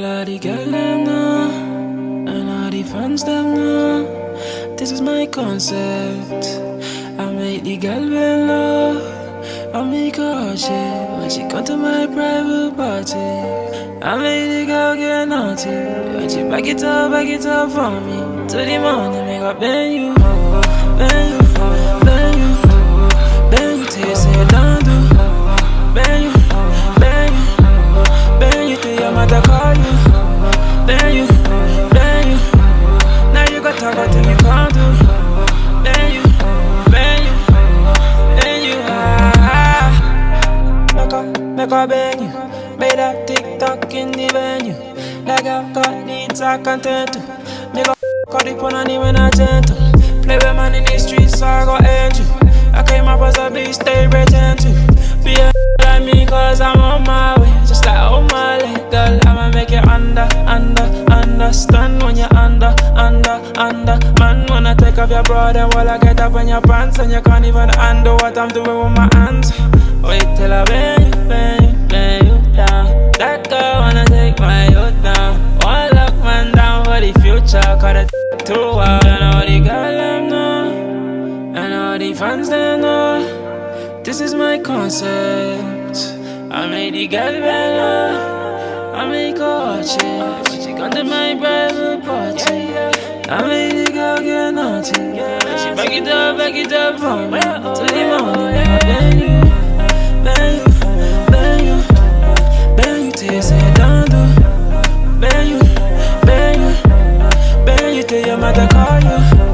All of the girls them know, and all the fans them know. This is my concept. I make the girl bend low, I make her shit when she come to my private party. I make the girl get naughty, when she back it up, back it up for me. To the morning, make her bend you, bend you, mother you. You, you. Now you can't do. You, you, you. Ah, make up, you. Made that TikTok in the venue. Like I've got the talk content to. Make up, cut the pun on him when I gentle. Play with man in the streets, so I got angel. Off your bra, then while I get up on your pants, and you can't even handle what I'm doing with my hands. Wait till I bend you, bend you, down. That girl wanna take my youth down. One lock man down for the future, cause the too wild. And all the girl them know, and all the fans them know. This is my concept. I made the girl bella. I make her watch it. She come to my private party. I made she back it up, back it up for me. Till the morning, I beg you, beg you, beg you, beg you till you say don't do. Beg you, beg you, beg you till your mother call you.